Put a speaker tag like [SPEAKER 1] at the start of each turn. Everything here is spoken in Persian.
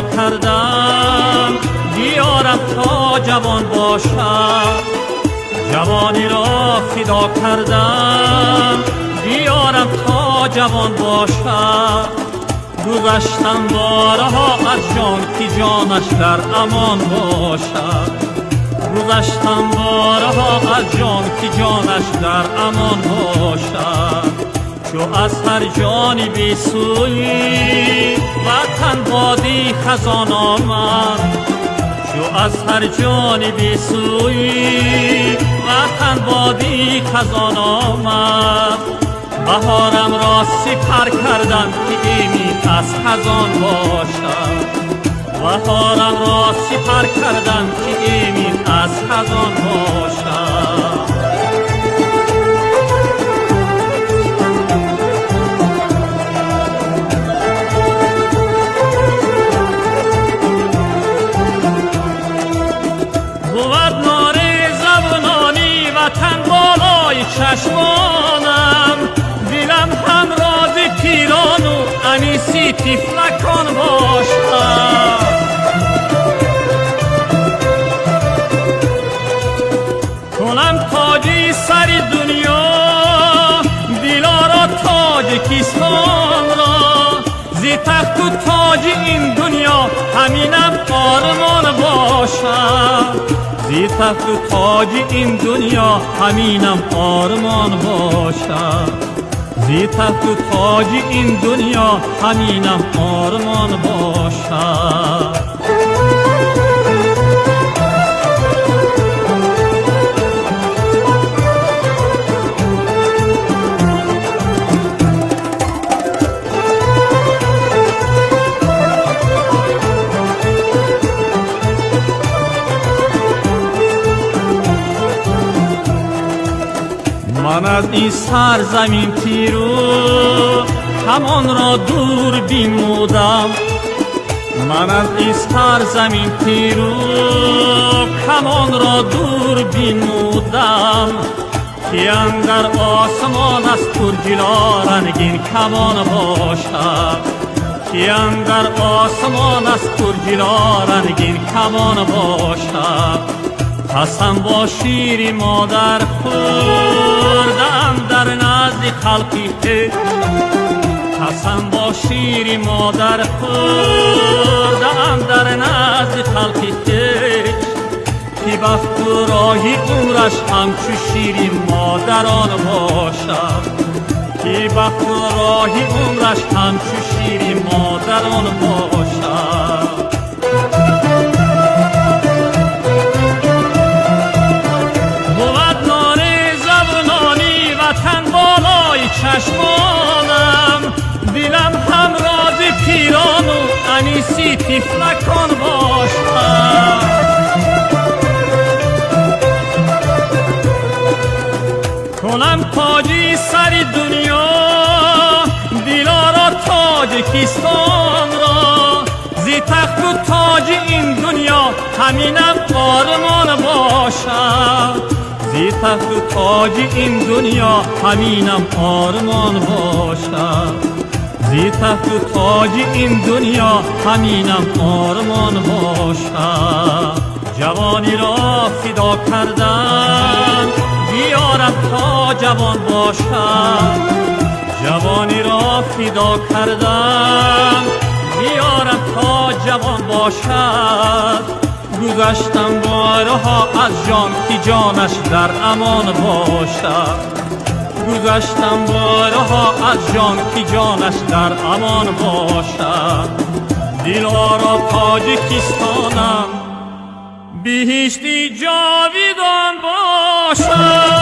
[SPEAKER 1] کردم. بیارم تا جوان باشم. جوانی را فدا کردم. بیارم تا جوان باشم. گذشتم بارها از جان که جانش در امان باشد. گذشتم بارها از جان که جانش در امان باشد. چو از هر جانی بی سوی وطن بادی خزان آمد. چو از هر جانی بی سوی وطن بادی خزان آمد. بهارم را سپر کردم که ایمی از خزان باشد. بهارم را سپر کردم که ایمی از خزان باشد چشمانم دلم هم راز پیران و انیسی تیفلکان باشم. کنم تاجی سر دنیا دلارا تاجکستان را زی تخت و تاج این دنیا همینم آرمان باشم. زی تخت و تاج این دنیا همینم آرمان باشد زی تخت و تاج این دنیا همینم آرمان باشد من از این سرزمین تیرو همان را دور بیمودم. من از این سرزمین تیرو همان را دور بیمودم. که اندر آسمان از ترجلا رنگین کمان باشد. که اندر آسمان از ترجلا رنگین کمان باشد. قسم با شیری مادر خوردم در نزد خلقی قسم با شیری مادر خوردم در نزد خلقی که. بخت و راهی اورش همچو شیری مادران باشد. که بخت و راهی عمرش همچو شیری مادران باشد. چشمانم دلم هم راز پیران و انیسی تیفلکان باشم کنم تاجی سر دنیا دلارا تاجکستان را. زی تخت و تاج این دنیا همینم آرمان باشد. زی تخت و تاج این دنیا همینم آرمان باشد. زی تخت و تاج این دنیا همینم آرمان باشد. جوانی را فدا کردن بیارم تا جوان باشد. جوانی را فدا کردن بیارم تا جوان باشد. گذشتم بارها از جان که جانش در امان باشد گذشتم بارها از جان که جانش در امان باشد دلارا تاجکستانم بهشتی جاویدان باشد.